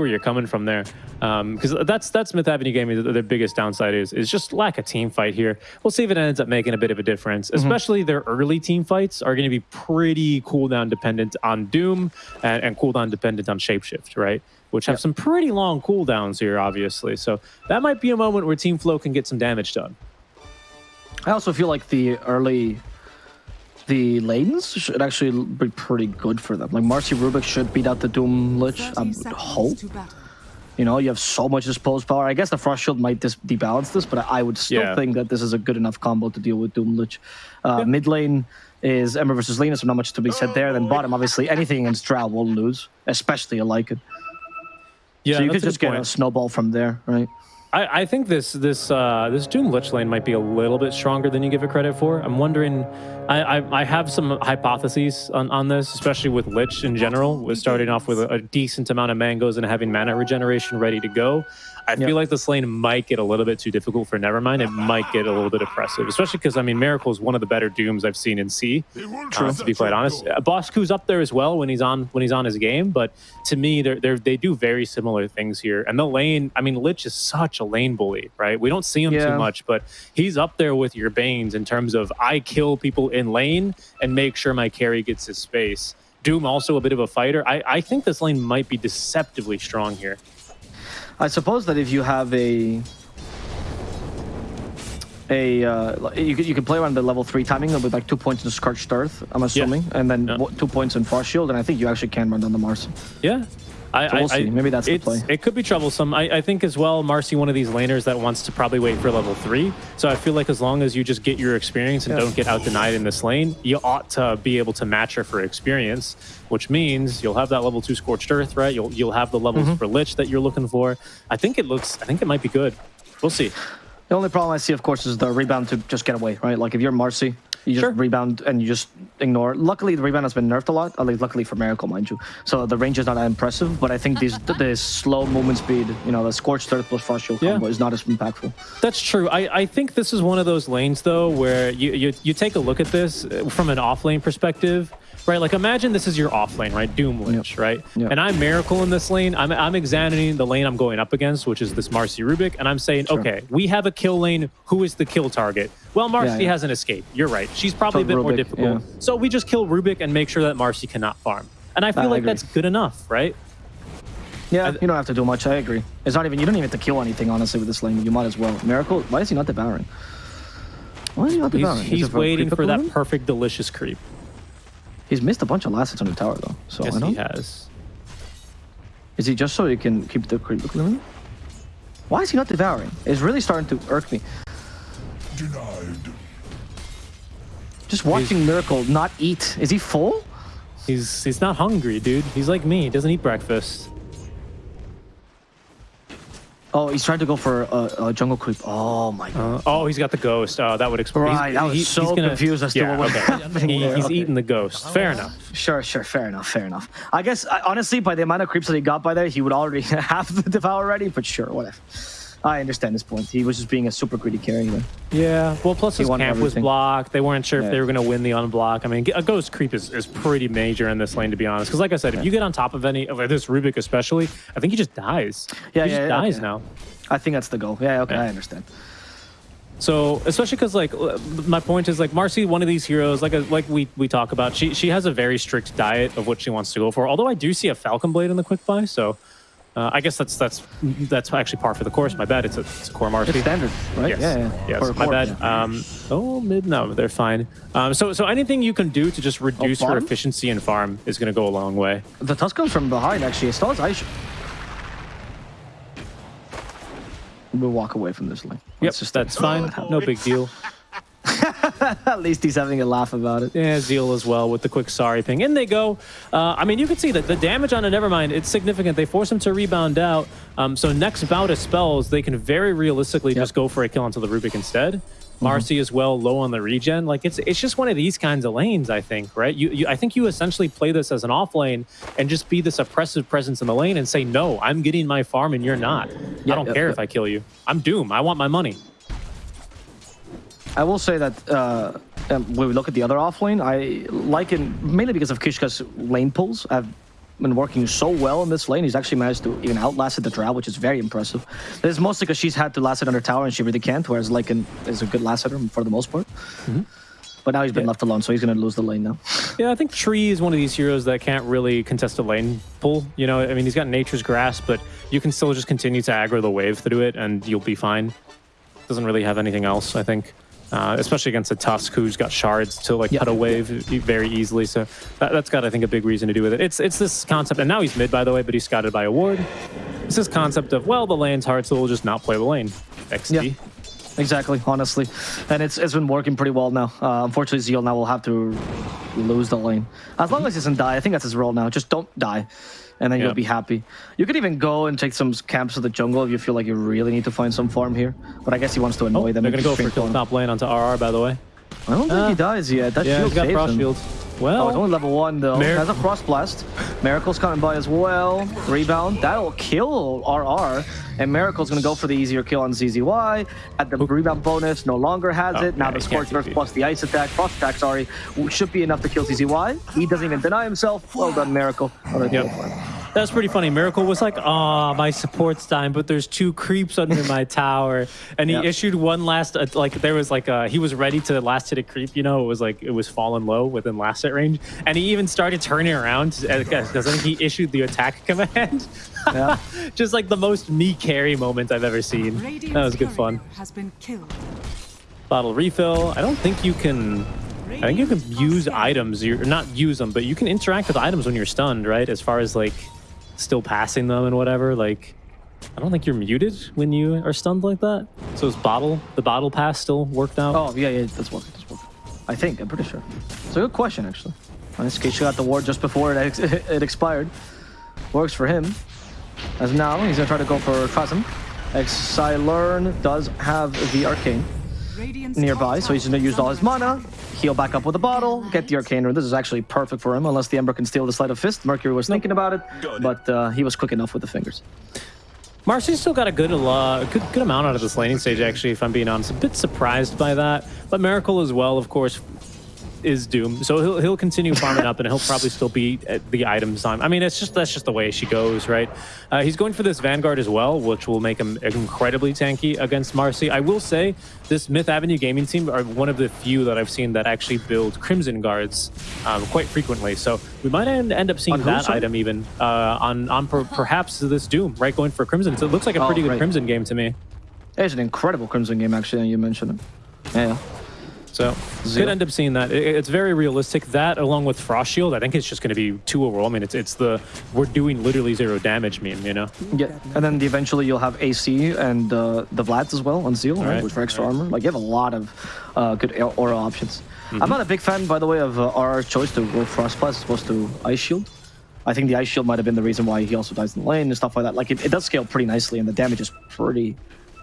where you're coming from there, um, because that's that's Myth Avenue Gaming. The, their biggest downside is is just lack of team fight here. We'll see if it ends up making a bit of a difference. Mm-hmm. Especially their early team fights are going to be pretty cooldown dependent on Doom and, and cooldown dependent on Shapeshift, right? Which have Yep. some pretty long cooldowns here, obviously. So that might be a moment where Team Flow can get some damage done. I also feel like the early, the lanes should actually be pretty good for them. Like Marci Rubik should beat out the Doom Lich. I would hope. You know, you have so much disposed power. I guess the Frost Shield might dis- debalance this, but I would still Yeah. think that this is a good enough combo to deal with Doom Lich. Uh, Mid lane is Ember versus Lina, so not much to be said there. Then bottom, obviously, anything against Drow will lose, especially a Lycan. Yeah, so you that's could just get point. a snowball from there, right? I, I think this this uh, this Doom Lich lane might be a little bit stronger than you give it credit for. I'm wondering. I, I, I have some hypotheses on, on this, especially with Lich in general. With starting off with a, a decent amount of mangoes and having mana regeneration ready to go. I Yeah. feel like this lane might get a little bit too difficult for Nevermind. It might get a little bit oppressive, especially because I mean Miracle is one of the better Dooms I've seen in C. Uh, to be quite honest, uh, Bosku's up there as well when he's on when he's on his game. But to me, they're, they're they do very similar things here. And the lane, I mean, Lich is such a lane bully, right? We don't see him Yeah. too much, but he's up there with your Banes in terms of I kill people in lane and make sure my carry gets his space. Doom also a bit of a fighter. I, I think this lane might be deceptively strong here. I suppose that if you have a a uh, you could you could play around the level three timing with like two points in Scorched Earth, I'm assuming, and then Yeah. two points in Frost Shield, and I think you actually can run down the Mars. Yeah. I, So we'll I- see. Maybe that's the play. It could be troublesome. I, I think as well, Marci, one of these laners that wants to probably wait for level three. So I feel like as long as you just get your experience and don't get out denied in this lane, you ought to be able to match her for experience, which means you'll have that level two scorched earth, right? You'll you'll have the levels Mm-hmm. for lich that you're looking for. I think it looks. I think it might be good. We'll see. The only problem I see, of course, is the rebound to just get away, right? Like if you're Marci, you just Sure. rebound and you just ignore. Luckily, the rebound has been nerfed a lot. At least, luckily for Miracle, mind you. So the range is not that impressive. But I think this the slow movement speed, you know, the Scorched Earth plus Frost Shield Yeah. combo is not as impactful. That's true. I, I think this is one of those lanes though where you, you you take a look at this uh, from an off lane perspective, right? Like imagine this is your off lane, right? Doom Lich, right? Yep. And I'm Miracle in this lane. I'm I'm examining the lane I'm going up against, which is this Marci Rubik, and I'm saying, Sure. okay, we have a kill lane. Who is the kill target? Well, Marci yeah. has an escape. You're right. She's probably So a bit more difficult. yeah. So we just kill Rubik and make sure that Marci cannot farm. And I feel I like agree. that's good enough, right? Yeah, I- you don't have to do much. I agree. It's not even you don't even have to kill anything honestly with this lane. You might as well. Miracle. Why is he not devouring? Why is he not devouring? He's a waiting for that perfect delicious creep. He's missed a bunch of last hits on the tower though. So Yes, I don't. he has. Is he just so he can keep the creep? Why is he not devouring? It's really starting to irk me. Denied. Just watching Miracle not eat. Is he full? He's he's not hungry, dude. He's like me. He doesn't eat breakfast. Oh, he's trying to go for a, a jungle creep. Oh my god. Uh, oh, he's got the ghost. Oh, that would explain. Right, I was so confused as to what was He, he's Okay. eating the ghost. Fair enough. Sure, sure, fair enough, fair enough. I guess I, honestly, by the amount of creeps that he got by there, he would already have the devour ready. But sure, whatever. I understand his point. He was just being a super greedy carry. There. Yeah. Well, plus He his camp was blocked. They weren't sure if they were going to win the unblock. I mean, a ghost creep is, is pretty major in this lane, to be honest. Because, like I said, if you get on top of any of this Rubik, especially, I think he just dies. Yeah, he yeah, just yeah, dies okay. now. I think that's the goal. Yeah, okay, Yeah. I understand. So, especially because, like, uh, my point is, like, Marci, one of these heroes, like, a, like we we talk about, she she has a very strict diet of what she wants to go for. Although I do see a Falcon Blade in the quick buy, so uh, I guess that's that's that's actually par for the course. My bad. It's a, it's a core Marci. It's standard, right? Yes. Yeah, yeah. Yes. My core, bad. Um, oh, mid. No, they're fine. Um, so, so anything you can do to just reduce her efficiency and farm is going to go a long way. The tusk comes from behind, actually. It has Aisha. We'll walk away from this lane. Yep, just that's fine. No big deal. At least he's having a laugh about it. Yeah, Zeal as well with the quick sorry ping. In they go. Uh, I mean, you can see that the damage on a Nevermind, it's significant. They force him to rebound out. Um, so next bout of spells, they can very realistically just go for a kill onto the Rubik instead. Marci as well, low on the regen. Like it's it's just one of these kinds of lanes, I think, right? You, you I think you essentially play this as an off lane and just be this oppressive presence in the lane and say, no, I'm getting my farm and you're not. I don't care if I kill you. I'm Doom. I want my money. I will say that uh, um, when we look at the other offlane, I like it mainly because of Kishka's lane pulls I've been working so well in this lane. He's actually managed to even outlast the Drow, which is very impressive. This is mostly because she's had to last it under tower and she really can't, whereas Lycan is a good last hitter for the most part. But now he's been Yeah. left alone, so he's going to lose the lane now. Yeah, I think Tree is one of these heroes that can't really contest a lane pull. You know, I mean, he's got Nature's Grasp, but you can still just continue to aggro the wave through it, and you'll be fine. Doesn't really have anything else, I think. Uh, especially against a Tusk who's got shards to like Yeah. cut a wave e- very easily. So that, that's got, I think, a big reason to do with it. It's it's this concept, and now he's mid, by the way, but he's scouted by a ward. It's this concept of well, the lane's hard, so we'll just not play the lane. XD. Yeah. Exactly, honestly. And it's it's been working pretty well now. Uh, unfortunately, Zeal now will have to lose the lane. As long as he doesn't die, I think that's his role now. Just don't die. And then Yeah. you'll be happy. You could even go and take some camps to the jungle if you feel like you really need to find some farm here. But I guess he wants to Oh, them. they're gonna go keep for kill top lane onto RR, by the way. I don't think Uh, he dies yet. That Yeah, shield he's got saves frost him. shield. Oh, Well, it's only level one though. Mir- Has a frost blast. Miracle's coming by as well. Rebound. That'll kill RR. And Miracle's gonna go for the easier kill on ZZY. At the rebound bonus, no longer has Oh, it. Now yeah, the he can't Scorch Earth TP. plus the ice attack, frost attack, sorry, should be enough to kill ZZY. He doesn't even deny himself. Well done, Miracle. Another kill Yep. For him. That's pretty funny. Miracle was like, "Ah, my support's dying, but there's two creeps under my tower," and he Yeah. issued one last uh, like there was like uh he was ready to last hit a creep. You know, it was like it was fallen low within last hit range, and he even started turning around because I think he issued the attack command. Yeah. Just like the most me carry moment I've ever seen. Radiant's That was good fun. Has been killed. Bottle refill. I don't think you can. I think you can use items. You're not use them, but you can interact with items when you're stunned, right? As far as like still passing them and whatever. Like, I don't think you're muted when you are stunned like that. So is bottle the bottle pass still worked out? Oh, yeah, yeah, that's working. That's working. I think, I'm pretty sure. It's a good question, actually. In this case, she got the ward just before it, ex- it expired. Works for him. As now, he's gonna try to go for Phasm. Xylern does have the Arcane nearby, so he's tower gonna use all his mana, heal back up with a bottle, get the Arcane Rune. This is actually perfect for him, unless the Ember can steal the Sleight of Fist. Mercury was thinking about it, but uh, he was quick enough with the fingers. Marci's still got a good, uh, good good amount out of this laning stage, actually, if I'm being honest. A bit surprised by that. But Miracle as well, of course, is doomed. So he'll, he'll continue farming up and he'll probably still be at the items time. I mean, it's just that's just the way she goes, right? Uh, he's going for this Vanguard as well, which will make him incredibly tanky against Marci. I will say this Myth Avenue gaming team are one of the few that I've seen that actually build Crimson Guards um, quite frequently. So we might end, end up seeing On that sorry? item even uh, on, on per, perhaps this Doom, right? Going for Crimson. So it looks like a Oh, pretty good. Crimson game to me. It's an incredible Crimson game, actually, and you mentioned it. Yeah. So Zero. could end up seeing that. It- it's very realistic. That along with Frost Shield, I think it's just going to be two overall. I mean, it's it's the we're doing literally zero damage meme, you know. Yeah, and then the, eventually you'll have AC and uh, the Vlads as well on Zeal, right, right, with for extra armor. Like you have a lot of uh, good air- aura options. Mm-hmm. I'm not a big fan, by the way, of uh, RR's choice to go Frost Blast as opposed to Ice Shield. I think the Ice Shield might have been the reason why he also dies in the lane and stuff like that. Like it, it does scale pretty nicely, and the damage is pretty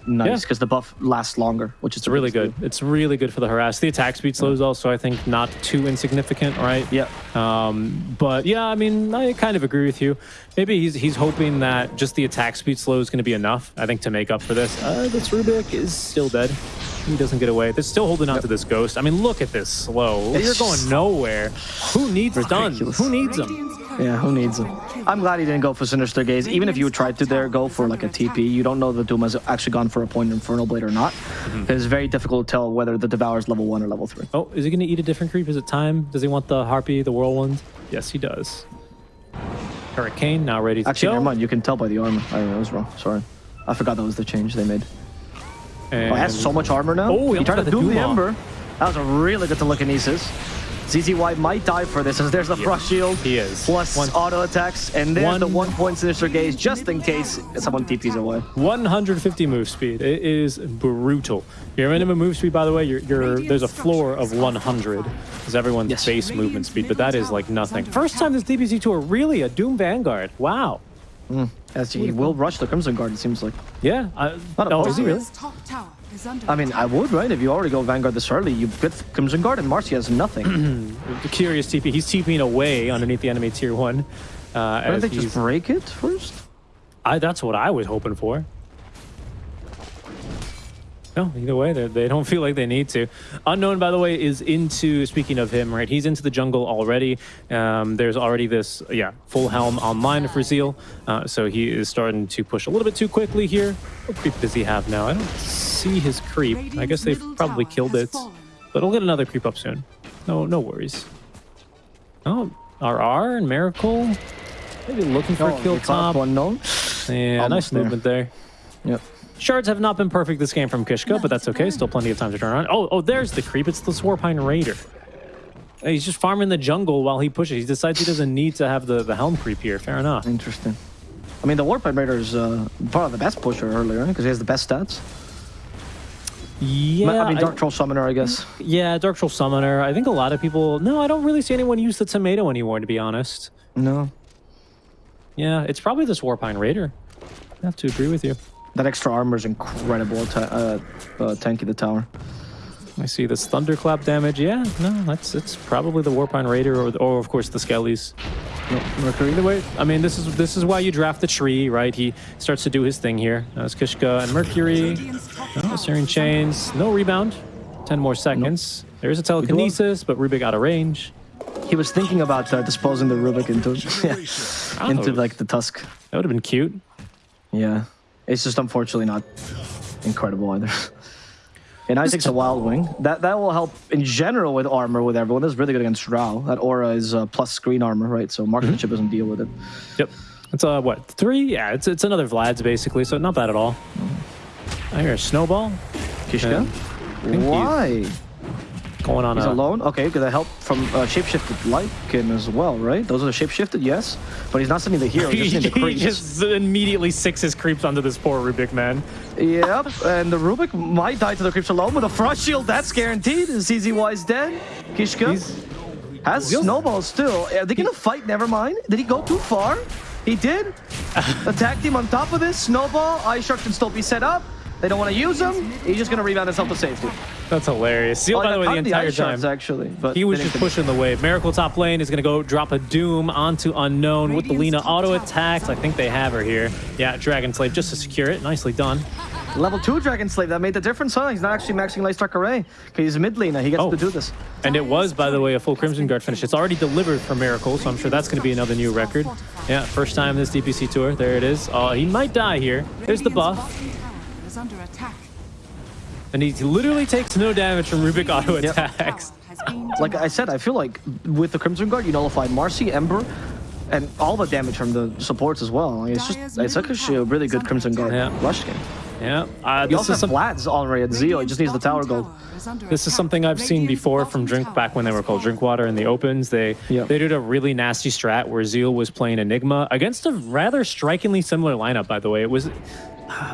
nice Yeah. because the buff lasts longer, which is really good. It's really good for the harass. The attack speed slows is also, I think, not too insignificant, right? Yeah. Um, but yeah, I mean, I kind of agree with you. Maybe he's he's hoping that just the attack speed slow is going to be enough. I think to make up for this. Uh, this Rubik is still dead. He doesn't get away. They're still holding on to this ghost. I mean, look at this slow. You're going nowhere. Who needs stuns? Who needs them? Radiant's courier Yeah, who needs has him? I'm glad he didn't go for Sinister Gaze. Even if you tried to there go for like a TP, you don't know the Doom has actually gone for a point Infernal Blade or not. Mm-hmm. It's very difficult to tell whether the Devour is level one or level three. Oh, is he going to eat a different creep? Is it time? Does he want the Harpy, the Whirlwind? Yes, he does. Hurricane now ready to Actually, go. never mind. You can tell by the armor. I, I was wrong. Sorry. I forgot that was the change they made. And Oh, he has so much armor now. Oh, he he tried to do got the doom the Doom off. Ember. That was a really good to look at telekinesis. ZZY might die for this as there's the Frost Shield. he is. Plus One- auto attacks. And there's One- the one point Sinister Gaze just in case someone TPs away. 150 move speed. It is brutal. Your minimum move speed, by the way, you're, you're, there's a floor of 100. Is everyone's Yes. base movement speed, but that is like nothing. First time this DPC tour, really a Doom Vanguard. Wow. Mm. As he will rush the Crimson Guard, it seems like. Yeah. I, Not oh, is he really? Top tower is under I mean, I would, right? If you already go Vanguard this early, you get Crimson Guard and Marci has nothing. The curious TP. He's TPing away underneath the enemy tier one. Uh, Why don't they he's, just break it first? I, that's what I was hoping for. No, either way, they they don't feel like they need to. Unknown, by the way, is into. Speaking of him, right? He's into the jungle already. Um, there's already this, yeah, full helm online for Zeal, uh, so he is starting to push a little bit too quickly here. What creep does he have now? I don't see his creep. I guess they've probably killed it, but he'll get another creep up soon. No, no worries. Oh, RR and Miracle, maybe looking for Oh, a kill the top top. one known. Yeah, Almost nice there. movement there. Yep. Shards have not been perfect this game from Kishka, but that's okay. Still plenty of time to turn around. Oh, oh, there's the creep. It's the Warpine Raider. He's just farming the jungle while he pushes. He decides he doesn't need to have the, the helm creep here. Fair enough. Interesting. I mean, the Warpine Raider is uh, probably the best pusher earlier because he has the best stats. Yeah, I mean, I- Dark Troll Summoner, I guess. yeah, Dark Troll Summoner. I think a lot of people. No, I don't really see anyone use the tomato anymore, to be honest. No. Yeah, it's probably the Warpine Raider. I have to agree with you. That extra armor is incredible. Uh, uh, tanky the tower. I see this thunderclap damage. Yeah, no, that's it's probably the Warpine Raider or, the, or of course the Skellies. No, Mercury. Either way, I mean, this is this is why you draft the tree, right? He starts to do his thing here. That's Kishka and Mercury. Top Oh, tower Chains. No rebound. Ten more seconds. There is a telekinesis, but Rubik out of range. He was thinking about uh, disposing the Rubik into yeah, into Oh. like the tusk. That would have been cute. Yeah, it's just unfortunately not incredible either. And Isaac's a Wild Wing. That that will help in general with armor with everyone. That's really good against Drow. That aura is uh, plus screen armor, right? So marksmanship doesn't deal with it. Yep. It's uh what three? Yeah, it's it's another Vlad's basically, so not bad at all. I hear a snowball Kishka? Why? Going on. He's a, alone? Okay, could that help from uh, shapeshifted Lycan as well, right? Those are the shapeshifted, yes. But he's not sending the hero, he's just sending the he just immediately sixes creeps onto this poor Rubik man. Yep, and the Rubik might die to the creeps alone with a frost shield. That's guaranteed. Is CZY is dead. Kishka He's has snowball still. Are they gonna fight? Never mind. Did he go too far? He did. Attack team on top of this. Snowball. Ice Shark can still be set up. They don't want to use him. He's just gonna rebound himself to safety. that's hilarious. Seal, Oh, by the way, the entire ice shards, time. actually, but He was just pushing the wave. Miracle top lane is going to go drop a Doom onto Unknown with the Lina Radiant's top auto attacks. I think they have her here. Yeah, Dragon Slave just to secure it. Nicely done. Level 2 Dragon Slave, that made the difference, huh? He's not actually maxing Light Strike Array. He's a mid laner, he gets Oh. to do this. And it was, by the way, a full Crimson Guard finish. It's already delivered for Miracle, so I'm sure that's going to be another new record. Yeah, first time this DPC tour. There it is. Oh, he might die here. There's the buff. Bottom tower is under attack. And he literally takes no damage from Rubik auto attacks. Tower has been Like. I said, I feel like with the Crimson Guard, you nullified Marci, Ember, and all the damage from the supports as well. Like, it's just, it's like a really good Crimson Guard Yeah. rush game. Yeah. Uh, You this also is have some, Vlad's already at Zeo, he just needs the tower gold. bottom tower is under This is something I've seen before from Drink back when they were called fallen. Drinkwater in the opens. They Yeah. they did a really nasty strat where Zeal was playing Enigma against a rather strikingly similar lineup. By the way, it was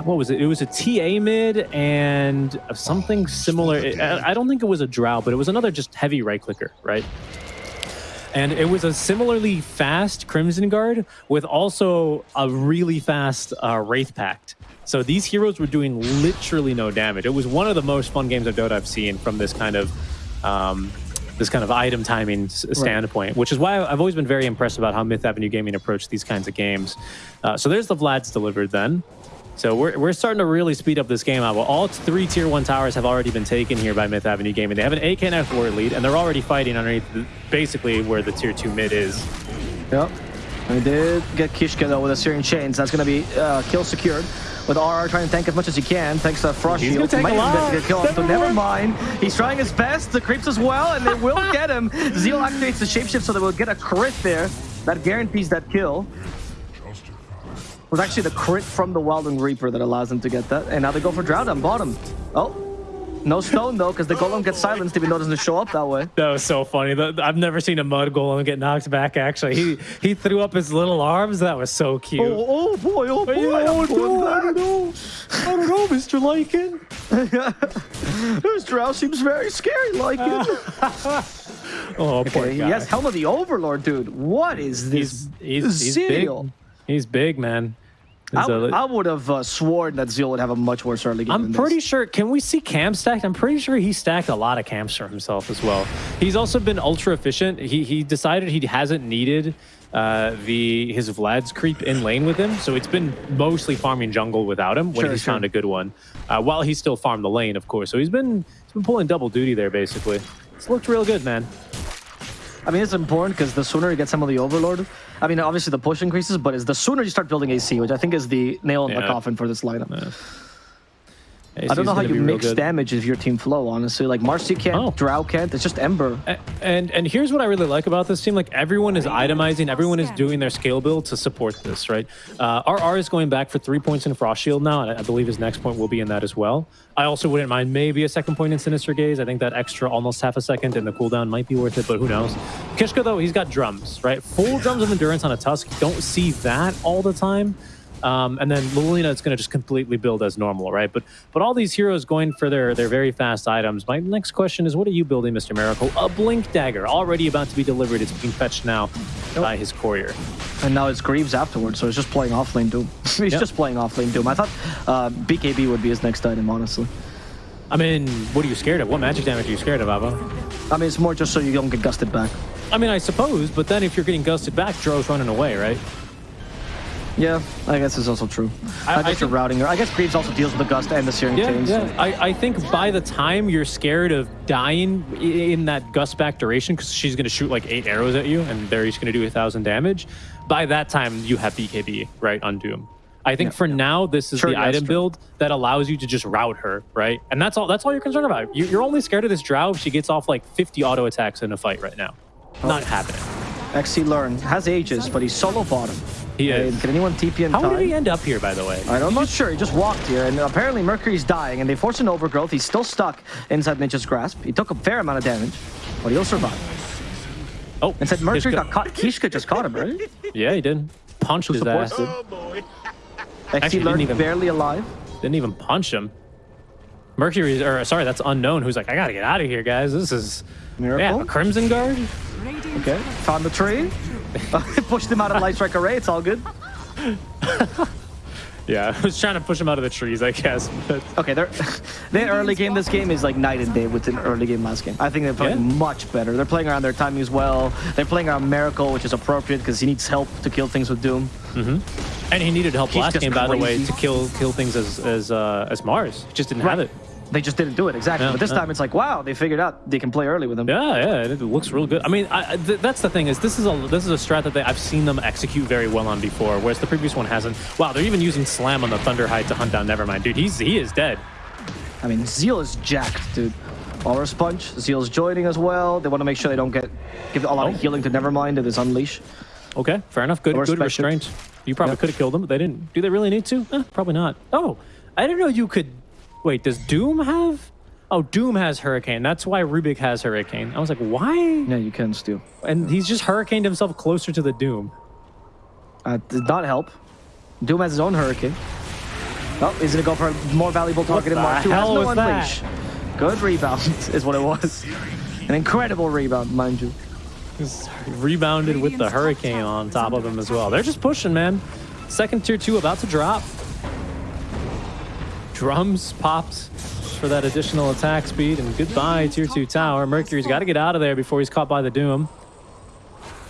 what was it? It was a TA mid and something similar. I, I don't think it was a Drow, but it was another just heavy right clicker, right? And it was a similarly fast Crimson Guard with also a really fast uh, Wraith Pact. So these heroes were doing literally no damage. It was one of the most fun games of Dota I've seen from this kind of um, this kind of item timing s- standpoint, which is why I've always been very impressed about how Myth Avenue Gaming approached these kinds of games. Uh, so there's the Vlad's delivered then. So we're, we're starting to really speed up this game out. Well, all three tier one towers have already been taken here by Myth Avenue Gaming. They have an AK and F ward lead, and they're already fighting underneath the, basically where the tier two mid is. Yep. We did get Kishka though with a Searing Chains. That's going to be uh, kill secured. With RR trying to tank as much as he can, thanks to Frost He's Shield. He might a even lot. get to kill him, Never never mind. He's trying his best. The creeps as well, and they will get him. Zeal activates the shapeshift so they will get a crit there. That guarantees that kill. Was actually the crit from the Wilding Reaper that allows them to get that. And now they go for Drought on bottom. Oh, no stone though, because the Golem gets silenced even though it doesn't show up that way. That was so funny. I've never seen a mud golem get knocked back. Actually, he he threw up his little arms. That was so cute. Oh, oh boy, oh boy, Yeah, oh, no, I don't know. I don't know, Mr. Lycan. This drow seems very scary, like it. Oh, poor Okay, guy. yes, Helm of the Overlord, dude. What is this? he's he's, he's big. He's big, man. I, So, would- I would have uh, sworn that Zeal would have a much worse early game. I'm than this. pretty sure. Can we see cam stacked? I'm pretty sure he stacked a lot of camps for himself as well. He's also been ultra efficient. He he decided he hasn't needed uh, the his Vlad's creep in lane with him, so it's been mostly farming jungle without him when Sure, he's sure. found a good one. Uh, while he still farmed the lane, of course. So he's been he's been pulling double duty there basically. It's looked real good, man. I mean, it's important because the sooner you get some of the Overlord, I mean, obviously the push increases, but it's the sooner you start building AC, which I think is the nail in the coffin for this lineup. I don't know how you mix damage if your team flow, honestly. Like, Marci can't, Oh. Drow can't, it's just Ember. A- And and here's what I really like about this team: like everyone is itemizing, everyone is doing their scale build to support this, right? Uh, RR is going back for three points in Frost Shield now, and I believe his next point will be in that as well. I also wouldn't mind maybe a second point in Sinister Gaze. I think that extra almost half a second in the cooldown might be worth it, but who knows? Kishka though, he's got drums, right? Full drums of endurance on a Tusk. Don't see that all the time. Um, and then Lilina is going to just completely build as normal, right? But but all these heroes going for their their very fast items. My next question is, what are you building, Mr. Miracle? A Blink Dagger, already about to be delivered. It's being fetched now by his courier. And now it's Greaves afterwards, so he's just playing off lane Doom. he's Yep. just playing off lane Doom. I thought uh, BKB would be his next item, honestly. I mean, what are you scared of? What magic damage are you scared of, Ava? I mean, it's more just so you don't get gusted back. I mean, I suppose, but then if you're getting gusted back, Drow's running away, right? Yeah, I guess it's also true. I- I, guess you're routing her. I guess Greaves also deals with the gust and the Searing Yeah, Chains. yeah. I, I think by the time you're scared of dying in that gust back duration, because she's going to shoot like eight arrows at you, and they're each going to do a thousand damage. By that time, you have BKB right on Doom. I think for now, this is Sure, the yeah, item true. build that allows you to just route her, right? And that's all. That's all you're concerned about. You, you're only scared of this Drow if she gets off like 50 auto attacks in a fight right now. Not oh. happening. XC Learn has ages, but he's solo bottom. He is. Can anyone TP in How time? did he end up here, by the way? I am not sure. He just walked here, and apparently Mercury's dying, and they force an overgrowth. He's still stuck inside Nature's grasp. He took a fair amount of damage, but he'll survive. Oh, And said Mercury Kishka- got caught. Kishka just caught him, right? Yeah, he did. Punched Who his supports ass. Oh, it? Actually, XC didn't even- barely alive. Didn't even punch him. Mercury, or sorry, that's unknown. Who's like, I gotta get out of here, guys. This is Miracle? Yeah, a Crimson Guard. Okay, found the tree. Pushed him out of Light Strike Array. It's all good. Yeah, I was trying to push him out of the trees, I guess. But Okay, they're, their early game this game is like night and day with an early game last game. I think they're playing Yeah. much better. They're playing around their timing as well. They're playing around Miracle, which is appropriate because he needs help to kill things with Doom. and he needed help He's last game, by the way, to kill kill things as as uh, as Mars. He just didn't have it. They just didn't do it exactly. Yeah, but this yeah. time it's like, wow, they figured out they can play early with him. Yeah, yeah, it looks real good. I mean, I, th- that's the thing is this is a this is a strat that they, I've seen them execute very well on before, whereas the previous one hasn't. Wow, they're even using Slam on the Thunder Thunderhide to hunt down Nevermind, dude. He's he is dead. I mean, Zeal is jacked, dude. Aura Sponge, Zeal's joining as well. They want to make sure they don't get give a lot Oh. of healing to Nevermind with his Unleash. Okay, fair enough. Good, good restraint. You probably Yep. could have killed them, but they didn't. Do they really need to? Eh, probably not. Oh, I didn't know you could. Wait, does Doom have? Oh, Doom has Hurricane. That's why Rubik has Hurricane. I was like, why? Yeah, you can steal. And he's just Hurricaned himself closer to the Doom. Uh, did not help. Doom has his own Hurricane. Oh, he's gonna go for a more valuable target in the Mark 2. Has no was that? Good rebound is what it was. An incredible rebound, mind you. He's rebounded with the Hurricane on top of him as well. They're just pushing, man. Second tier two about to drop. Drums popped for that additional attack speed, and goodbye tier two tower. Mercury's got to get out of there before he's caught by the Doom.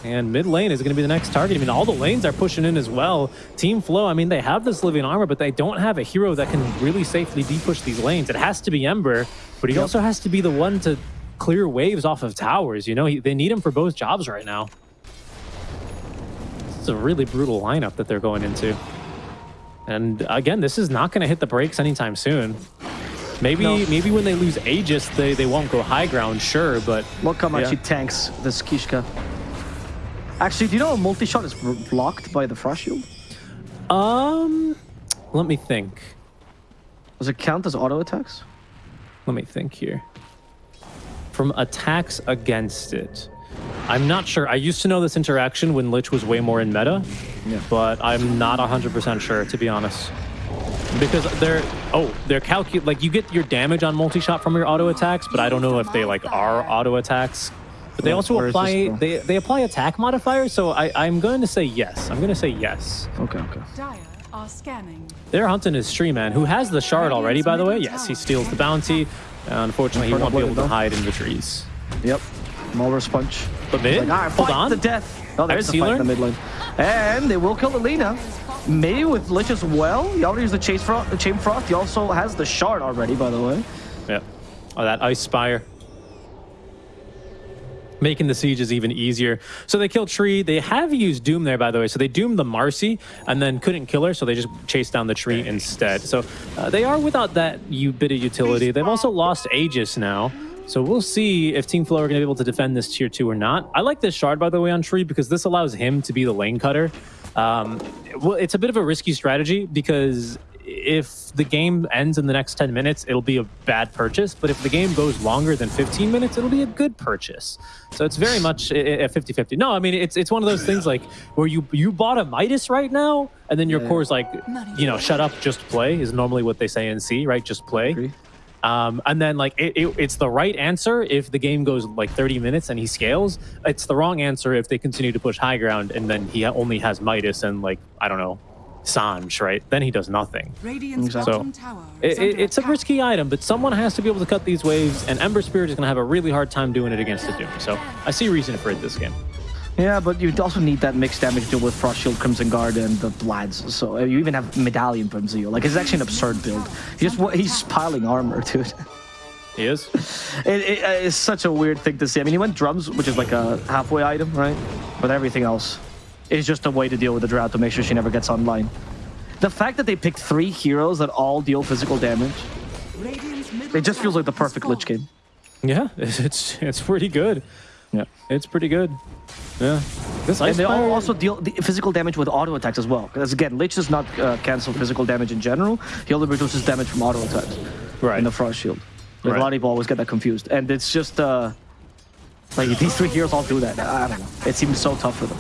And mid lane is going to be the next target. I mean, all the lanes are pushing in as well. Team Flow, I mean, they have this living armor, but they don't have a hero that can really safely de-push these lanes. It has to be Ember, but he also has to be the one to clear waves off of towers. You know, he, they need him for both jobs right now. It's a really brutal lineup that they're going into. And again, this is not going to hit the brakes anytime soon. Maybe No. maybe when they lose Aegis, they, they won't go high ground, sure, but Look how much Yeah. he tanks this Kishka. Actually, do you know a multi-shot is blocked by the Frost Shield? um, let me think. Does it count as auto attacks? Let me think here. From attacks against it. I'm not sure. I used to know this interaction when Lich was way more in meta, Yeah. but I'm not 100% sure, to be honest. Because they're, oh, they're calculate, like you get your damage on multi-shot from your auto attacks, but I don't know if they like are auto attacks. But they Yeah, also where is this apply, they, they apply attack modifiers, so I, I'm going to say yes. I'm going to say yes. Okay, okay. Dire are scanning. They're hunting his tree man, who has the shard already, by the way. Yes, he steals the bounty. Uh, unfortunately, he won't be able to hide in the trees. Yep. Mulver's punch. But mid, Like, all right, hold on. to death. Oh, there's There's the fight in the mid lane. And they will kill Alina. Maybe with Lich as well. He already used the Chase Frost, the Chain Frost. He also has the shard already, by the way. Yeah. Oh, that ice spire. Making the sieges even easier. So they killed Tree. They have used Doom there, by the way. So they doomed the Marci and then couldn't kill her, so they just chased down the tree instead. So uh, they are without that bit of utility. They've also lost Aegis now. So we'll see if Team Flow are going to be able to defend this tier two or not. I like this shard, by the way, on Tree because this allows him to be the lane cutter. Um, well, it's a bit of a risky strategy because if the game ends in the next 10 minutes, it'll be a bad purchase. But if the game goes longer than 15 minutes, it'll be a good purchase. So it's very much a 50 50. No, I mean, it's it's one of those things like where you you bought a Midas right now, and then your Yeah. core's like, you know, shut up, just play is normally what they say in C, right? Just play. Agree. Um, and then like it, it, it's the right answer if the game goes like 30 minutes and he scales. It's the wrong answer if they continue to push high ground and then he only has Midas and like I don't know Sange, right? Then he does nothing. Radiant's Exactly. bottom It, it, it's a risky item, but someone has to be able to cut these waves, and Ember Spirit is going to have a really hard time doing it against the Doom. So I see reason for it this game. Yeah, but you'd also need that mixed damage deal with Frost Shield, Crimson Guard, and the Vlads. So uh, you even have Medallion from Zio. Like, it's actually an absurd build. He just, he's piling armor, dude. He is. It, it, uh, it's such a weird thing to see. I mean, he went drums, which is like a halfway item, right? But everything else is just a way to deal with the drought to make sure she never gets online. The fact that they picked three heroes that all deal physical damage, it just feels like the perfect Lich game. Yeah, it's it's pretty good. Yeah. It's pretty good. Yeah. This And they all Fire- also deal the physical damage with auto attacks as well. Because again, Lich does not uh, cancel physical damage in general. He only reduces damage from auto attacks right. in the Frost Shield. Like, Right. A lot of people always get that confused. And it's just, uh, like, these three heroes all do that. I don't know. It seems so tough for them.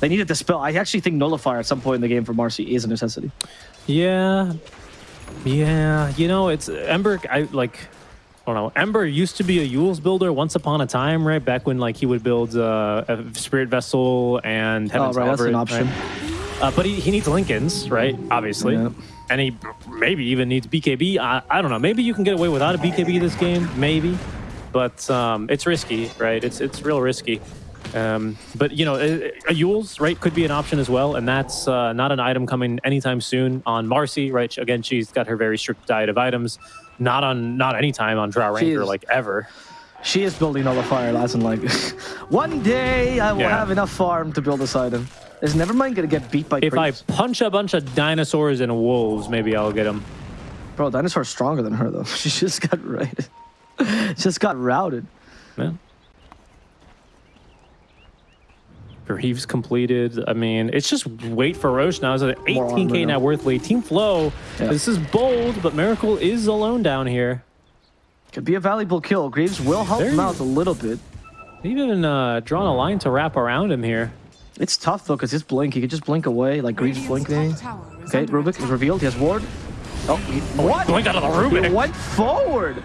They need a dispel. I actually think Nullifier at some point in the game for Marci is a necessity. Yeah. Yeah. You know, it's Ember. I like. I don't know. Ember used to be a Eul's builder once upon a time, right? Back when like he would build uh, a Spirit Vessel and Oh, Heaven's right, that's an option. right? Uh, but he, he needs Linken's, right? Obviously. Yeah. And he maybe even needs BKB. I, I don't know. Maybe you can get away without a BKB this game. Maybe. But um, it's risky, right? It's it's real risky. Um, but you know, a, a Eul's right could be an option as well, and that's uh, not an item coming anytime soon on Marci, right? Again, she's got her very strict diet of items. Not on not anytime on Drow Ranger like ever. She is building Nullifier, as in like, one day I will Yeah. have enough farm to build this item. Is Nevermind gonna get beat by If I punch a bunch of dinosaurs and wolves, maybe I'll get them. Bro, Dinosaur's stronger than her though. She just got raided. just got routed. Yeah. Greaves completed. I mean, it's just wait for Rosh now. It's an More 18k now. worth lead. Team Flow. Yeah. This is bold, but Miracle is alone down here. Could be a valuable kill. Greaves will help There him out a little bit. Even uh, drawn a line to wrap around him here. It's tough though, because his blink, he could just blink away, like Greaves Radiant's blinking. top tower is Okay, under Rubik is revealed. He has ward. Oh, he, what? blink out of the Rubik. He went forward.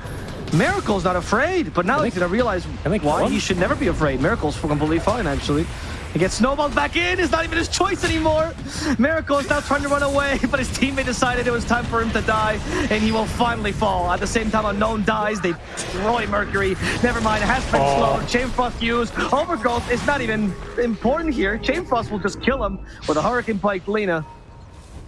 Miracle's not afraid, but now he's gonna realize I think why one- he should never be afraid. Miracle's completely fine, actually. He gets snowballed back in. It's not even his choice anymore. Miracle is now trying to run away, but his teammate decided it was time for him to die, and he will finally fall. At the same time, Unknown dies. They destroy Mercury. Never mind, it has been Oh. slowed. Chain Frost used. Overgrowth is not even important here. Chain Frost will just kill him with a Hurricane Pike Lina.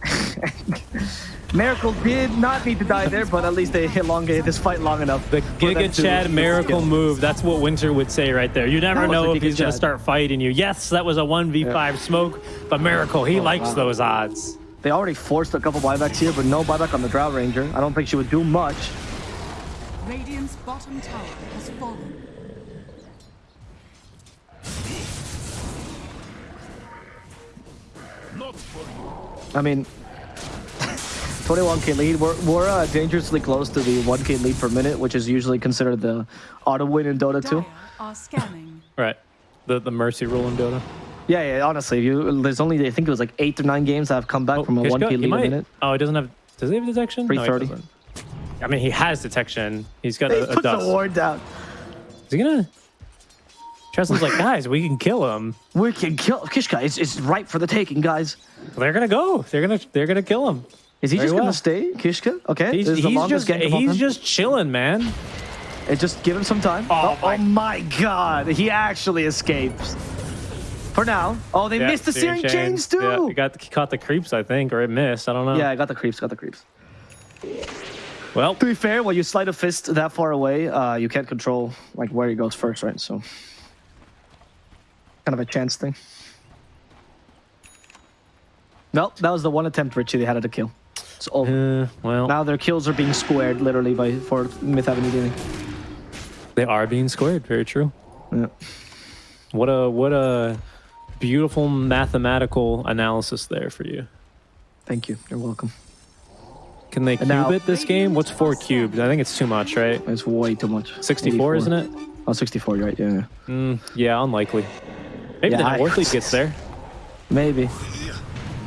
Miracle did not need to die there, but at least they elongated this fight long enough. The Giga Chad miracle Yeah. move. That's what Winter would say right there. You never know if he's going to start fighting you. Yes, that was a 1v5 smoke, but Miracle, he oh, likes Oh, wow. those odds. They already forced a couple buybacks here, but no buyback on the Drow Ranger. I don't think she would do much. Radiant's bottom tower has fallen. I mean, 21k lead. We're, we're uh, dangerously close to the 1k lead per minute, which is usually considered the auto win in Dota 2. Are scanning. Right. The the Mercy rule in Dota. Yeah, yeah, honestly, you, there's only, I think it was like eight or nine games that have come back from a 1k he lead a minute. Oh, he doesn't have. Does he have detection? No, he 330. doesn't. I mean, he has detection. He's got He a, a puts the dust. ward down. Is he gonna? Justin's like, guys, we can kill him. We can kill Kishka. It's, it's ripe for the taking, guys. They're gonna go. They're gonna they're gonna kill him. Is he Very just well. gonna stay, Kishka? Okay. He's, he's just gank of all he's just chilling, man. And just give him some time. Oh, my- oh my god, he actually escapes. For now. Oh, they Yeah, missed the searing chains, too. Yeah, he got caught the creeps, I think, or it missed. I don't know. Yeah, I got the creeps, got the creeps. Well, To be fair, when you slide a fist that far away, uh, you can't control like where he goes first, right? So, kind of a chance thing. Well, that was the one attempt Richie they had at a kill. It's over. uh, well, now their kills are being squared literally by for Myth Avenue Gaming. they are being squared. Very true. Yeah. What a what a beautiful mathematical analysis there for you. Thank you. You're welcome. Can they cube now- it this game? What's four cubes? I think it's too much, right? It's way too much. 64, isn't it? Oh, 64, you're right. Yeah, yeah. Mm, yeah, unlikely. Maybe Yeah, the I- League gets there. Maybe.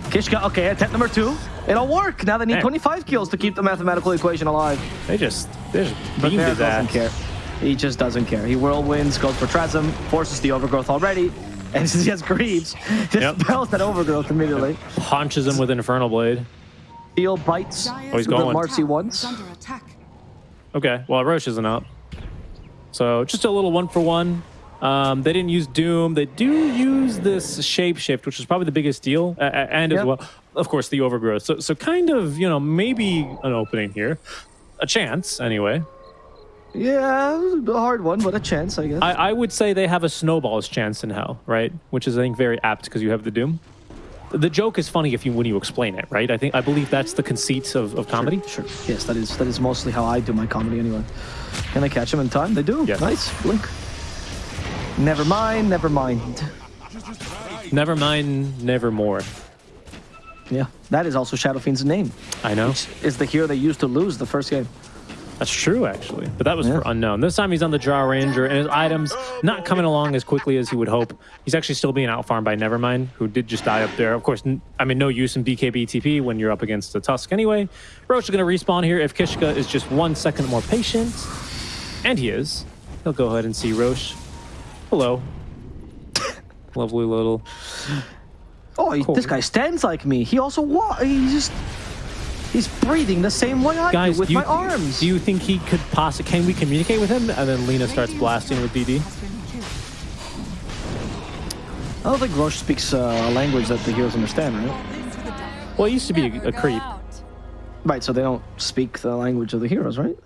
Kishka, okay, attempt number two. It'll work. Now they need Man. 25 kills to keep the mathematical equation alive. They just they just But beamed his doesn't ass. care. He just doesn't care. He whirlwinds, goes for Trasm, forces the overgrowth already. And since he has creeps, Yep. dispels that overgrowth immediately. Punches him with Infernal Blade. Steel bites. Dire's Oh, he's The going. Marci once. under attack. Okay, well Rosh isn't up. So just a little one for one. Um, they didn't use Doom. They do use this shapeshift, which is probably the biggest deal, uh, and as Yep. well, of course, the overgrowth. So, so kind of, you know, maybe an opening here, a chance anyway. Yeah, a hard one, but a chance, I guess. I, I would say they have a snowball's chance in hell, right? Which is, I think, very apt because you have the Doom. The joke is funny if you when you explain it, right? I think I believe that's the conceit of, of comedy. Sure. Yes, that is that is mostly how I do my comedy anyway. Can I catch them in time? They do. Yes. Nice. Blink. Never mind, never mind. Never mind, never more. Yeah, that is also Shadow Fiend's name. I know. Is the hero they used to lose the first game. That's true, actually. But that was Yeah. for unknown. This time he's on the Drow Ranger, and his items not coming along as quickly as he would hope. He's actually still being outfarmed by Nevermind, who did just die up there. Of course, I mean, no use in BKB TP when you're up against the Tusk anyway. Rosh is going to respawn here if Kishka is just one second more patient. And he is. He'll go ahead and see Rosh. Hello. Lovely little. Oh, he, Cool. this guy stands like me. He also wa- He just. He's breathing the same way I Guys, do with do you, my arms. do you think he could possibly. Can we communicate with him? And then Lina starts blasting with DD. has been killed. I don't think Rosh speaks uh, a language that the heroes understand, right? Into the dark. Well, he used to be a, a creep. Right, so they don't speak the language of the heroes, right?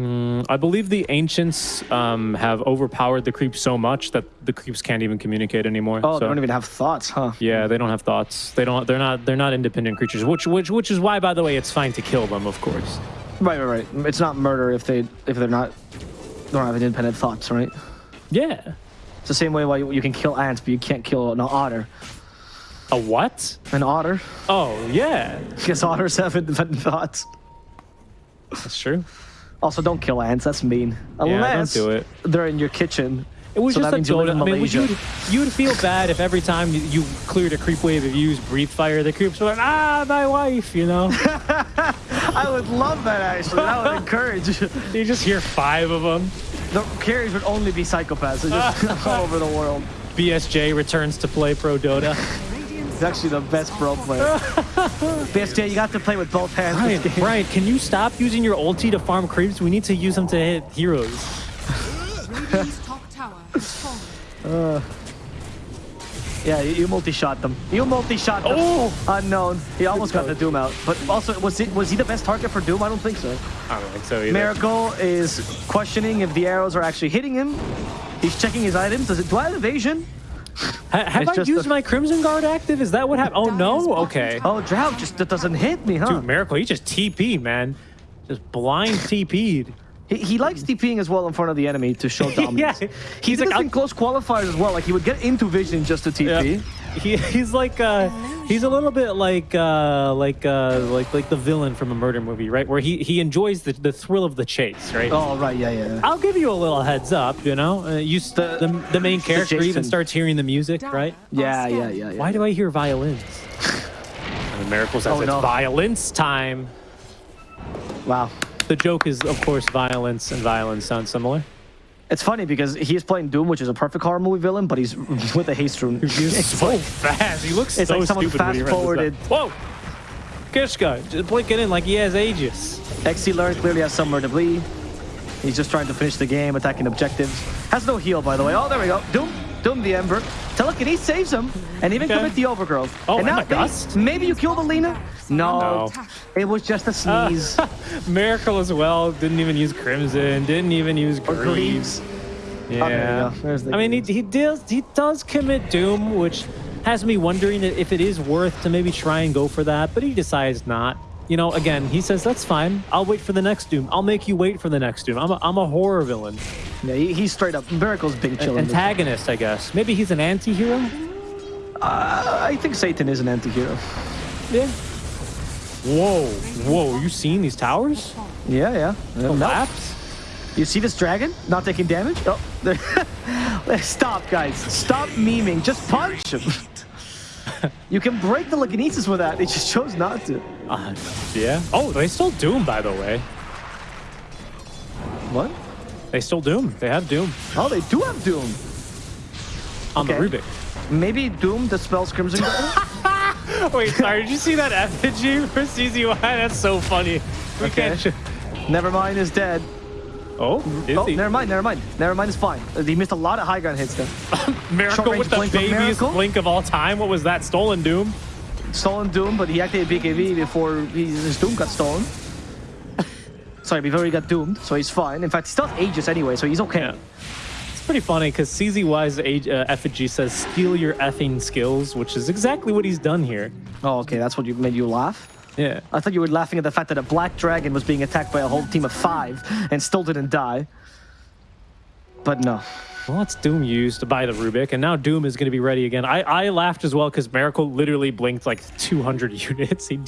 I believe the ancients um, have overpowered the creeps so much that the creeps can't even communicate anymore. Oh, so, they don't even have thoughts, huh? Yeah, they don't have thoughts. They don't. They're not. They're not independent creatures. Which, which, which is why, by the way, it's fine to kill them. Of course. Right, right, right. It's not murder if they if they're not don't have independent thoughts, right? Yeah. It's the same way why you, you can kill ants, but you can't kill an otter. A what? An otter, Oh, yeah. because otters have independent thoughts. That's true. Also, don't kill ants. That's mean. Yeah, don't Unless do it. they're in your kitchen. It was So just a means Dota. I mean, would you Malaysia. you would feel bad if every time you, you cleared a creep wave, if you used breathe fire, the creeps were like, ah, my wife, you know. I would love that actually. That would encourage. you just hear five of them. The carriers would only be psychopaths. They're just all over the world. BSJ returns to play pro Dota. Radiant's He's actually the best pro player. BSJ, you got to play with both hands. Brian, this game. Brian, can you stop using your ulti to farm creeps? We need to use them to hit heroes. Radiant's top tower has fallen. Uh, yeah, you, you multi-shot them. You multi-shot them. Oh! Unknown. He almost got the Doom out. But also, was it was he the best target for Doom? I don't think so. I don't think so either. Miracle is questioning if the arrows are actually hitting him. He's checking his items. Does it do I have evasion? Ha- have It's I used my Crimson Guard active? Is that what happened? Oh no. Okay. Oh, drought just that doesn't hit me, huh? Dude, Miracle, he just TP'd, man. Just blind TP'd. He, he likes TPing as well in front of the enemy to show dominance. Yeah. He's did like, in close qualifiers as well. Like he would get into vision just to TP. He, he's like uh he's a little bit like uh like uh like like the villain from a murder movie, right? Where he he enjoys the, the thrill of the chase, right? Oh right, yeah, yeah. I'll give you a little heads up, you know. Uh, you s- The- the, the main character even starts hearing the music, right? Yeah, yeah, yeah, yeah. Why do I hear violins? and the miracle says Oh, it's no. violence time. Wow. The joke is, of course, violence and violence sound similar. It's funny because he's playing Doom, which is a perfect horror movie villain, but he's with a haste rune. He's It's so like- fast. He looks it's so like someone stupid when he runs this fast-forwarded. Whoa! Kishka, just blinking in like he has Aegis. XC Learn clearly has somewhere to bleed. He's just trying to finish the game, attacking objectives. Has no heal, by the way. Oh, there we go. Doom, Doom the Ember. Telekinesis saves him, and even Okay. commit the Overgrowth. Oh, and and now maybe, maybe you the Alina? No, No. it was just a Uh, sneeze. Miracle as well. Didn't even use Crimson. Didn't even use Greaves. Greaves. Yeah. Oh, there you go. There's the I mean, he, he does he does commit Doom, which has me wondering if it is worth to maybe try and go for that, but he decides not. You know, again, he says that's fine. I'll wait for the next Doom. I'll make you wait for the next Doom. I'm a, I'm a horror villain, Yeah, he, he's straight up. Miracle's being An chilling. antagonist, I guess. Maybe he's an anti-hero. Uh, I think Satan is an anti-hero. Yeah. Whoa, whoa! You seen these towers Yeah, yeah. No. collapse? You see this dragon not taking damage? Oh, stop, guys. Stop memeing. Just punch him. you can break the telekinesis with that. It just chose not to. Uh, yeah. Oh, they still Doom, by the way. What? They still Doom. They have Doom Oh, they do have Doom. on Okay. the Rubik. Maybe Doom dispels Crimson? Wait, sorry, did you see that effigy for CZY? That's so funny. We Okay. can't. Sh- Nevermind is dead. oh, is Oh, he? never mind, never mind. Never mind is fine. Uh, He missed a lot of high ground hits there. Miracle with the blink of babiest blink of all time. What was that? Stolen Doom? Stolen Doom, but he activated BKB before he, his Doom got stolen. Sorry, before he got doomed, so he's fine. In fact, he still has Aegis anyway, so he's okay. Yeah. It's pretty funny because CZY's age, uh, effigy says, steal your effing skills, which is exactly what he's done here. Oh, okay, that's what you made you laugh? Yeah. I thought you were laughing at the fact that a black dragon was being attacked by a whole team of five and still didn't die. But no. Well, it's Doom used by the Rubik, and now Doom is going to be ready again. I, I laughed as well because Miracle literally blinked like 200 units. He,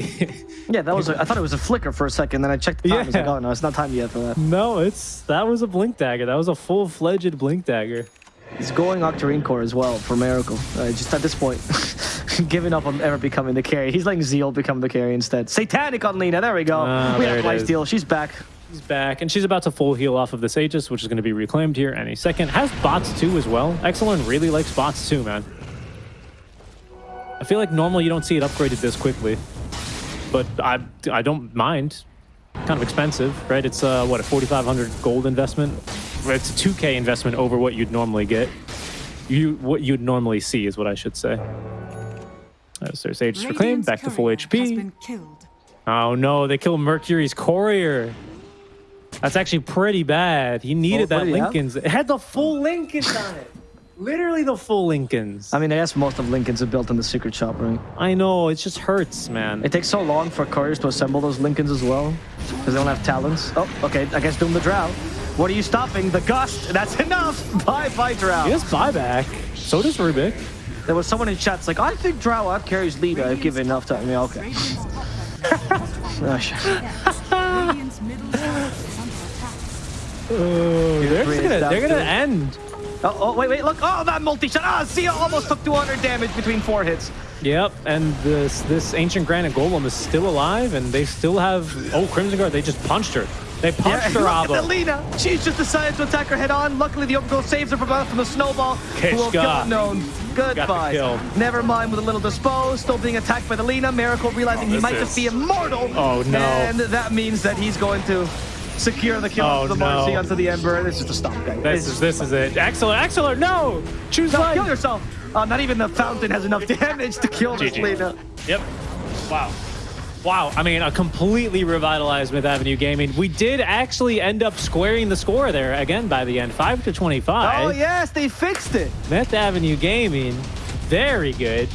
he, Yeah, that was. A, I thought it was a flicker for a second. Then I checked the time. I was like, Yeah. oh no, it's not time yet for that. no, it's that was a blink dagger. That was a full fledged blink dagger. He's going Octarine Core as well for Miracle. Uh, just at this point, giving up on ever becoming the carry. He's letting Zeal become the carry instead. Satanic on Lina. There we go. Ah, we have steal. She's back. She's back, and she's about to full heal off of this Aegis, which is going to be reclaimed here any second. Has bots too as well. Exelon really likes bots too, man. I feel like normally you don't see it upgraded this quickly, but I I don't mind. Kind of expensive, right? It's uh what a 4,500 gold investment. It's a 2K investment over what you'd normally get. You what you'd normally see is what I should say. So there's Aegis reclaimed, back to full HP. Oh no, they killed Mercury's courier. That's actually pretty bad. He needed what that did he have? Linken's. It had the full Linkens on it. Literally the full Linkens. I mean, I guess most of Linkens are built in the secret shop, right? I know, it just hurts, man. It takes so long for couriers to assemble those Linkens as well, because they don't have talents. Oh, okay. I guess Doom the Drow. What are you stopping? The gust. That's enough. Bye, bye, Drow. He has buyback. So does Rubik. There was someone in chat's like, I think Drow out carries Lita if given enough time. Yeah, okay. Oh, Radiant's top tower Oh, Oh, they're just gonna, they're gonna end. Oh, oh, wait, wait, look. Oh, that multi-shot. Ah, Sia almost took 200 damage between four hits. Yep, and this this ancient granite golem is still alive, and they still have. Oh, Crimson Guard! They just punched her. They punched her, look at Abba. Lina. She's just decided to attack her head on. Luckily, the overgrowth saves her from, from the snowball. Who will kill unknown. Goodbye. kill. Never mind with a little dispose. Still being attacked by the Lina. Miracle realizing he might is- just be immortal. Oh, no. And that means that he's going to secure the kill Oh, of the no. Marci onto the Ember. This is a stop, guys. This is this is it. Excellent, excellent. No, choose No, life. kill yourself. Uh, not even the fountain has enough damage to kill this. Lina. Yep. Wow. Wow. I mean, a completely revitalized Myth Avenue Gaming. We did actually end up squaring the score there again by the end, five to twenty-five. Oh, yes, they fixed it. Myth Avenue Gaming, very good.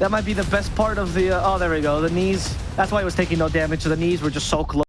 That might be the best part of the. Uh, oh, there we go. The knees. That's why it was taking no damage. The knees were just so close.